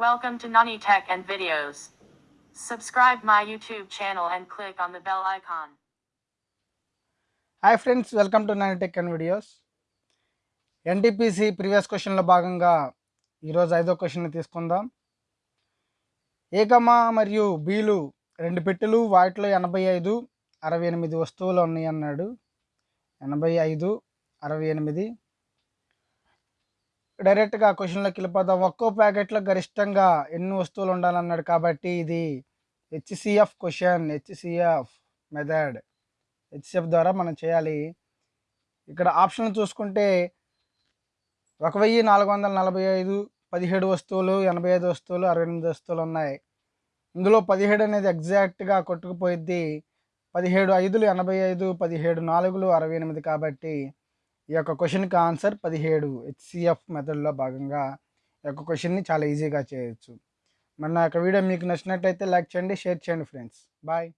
Welcome to Nani Tech and Videos. Subscribe my YouTube channel and click on the bell icon. Hi friends welcome to nine tech and videos NTPC previous క్వశ్చన్లో భాగంగా ఈరోజు ఐదో question తీసుకుందాం ఏకమా మరియు బీలు రెండు పెట్టెలు వాటిలో ఎనభై ఐదు అరవై ఎనిమిది వస్తువులు ఉన్నాయి అన్నాడు ఎనభై ఐదు అరవై ఎనిమిది డైరెక్ట్గా క్వశ్చన్లోకి వెళ్ళిపోదాం. ఒక్కో ప్యాకెట్లో గరిష్టంగా ఎన్ని వస్తువులు ఉండాలన్నాడు కాబట్టి ఇది HCF question HCF method. HCF ద్వారా మనం చేయాలి. ఇక్కడ ఆప్షన్లు చూసుకుంటే ఒక వెయ్యి నాలుగు వందల నలభై ఐదు పదిహేడు వస్తువులు ఎనభై ఐదు వస్తువులు అరవై ఎనిమిది వస్తువులు ఉన్నాయి. ఇందులో పదిహేడు అనేది ఎగ్జాక్ట్గా కొట్టుకుపోయిద్ది. పదిహేడు ఐదులు ఎనభై ఐదు పదిహేడు నాలుగులు అరవై ఎనిమిది కాబట్టి ఈ యొక్క క్వశ్చన్కి ఆన్సర్ పదిహేడు. హెచ్సిఎఫ్ మెథడ్లో భాగంగా ఈ యొక్క క్వశ్చన్ని చాలా ఈజీగా చేయొచ్చు. మరి నా యొక్క వీడియో మీకు నచ్చినట్టయితే లైక్ చేయండి షేర్ చేయండి ఫ్రెండ్స్. బాయ్.